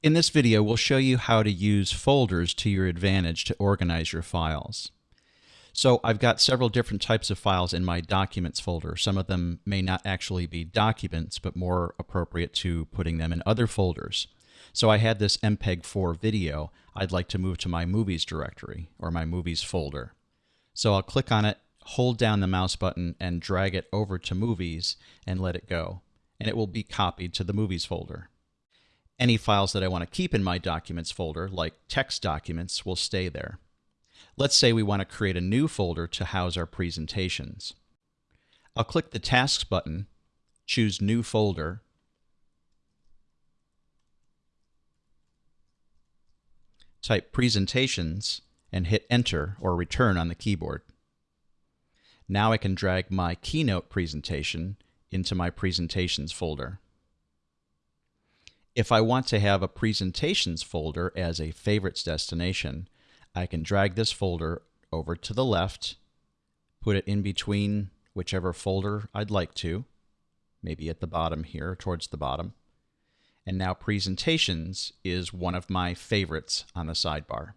In this video, we'll show you how to use folders to your advantage to organize your files. So I've got several different types of files in my Documents folder. Some of them may not actually be documents, but more appropriate to putting them in other folders. So I had this MPEG-4 video. I'd like to move to my Movies directory, or my Movies folder. So I'll click on it, hold down the mouse button, and drag it over to Movies, and let it go. And it will be copied to the Movies folder. Any files that I want to keep in my Documents folder, like text documents, will stay there. Let's say we want to create a new folder to house our presentations. I'll click the Tasks button, choose New Folder, type Presentations, and hit Enter or Return on the keyboard. Now I can drag my Keynote presentation into my Presentations folder. If I want to have a presentations folder as a favorites destination, I can drag this folder over to the left, put it in between whichever folder I'd like to, maybe at the bottom here, towards the bottom. And now presentations is one of my favorites on the sidebar.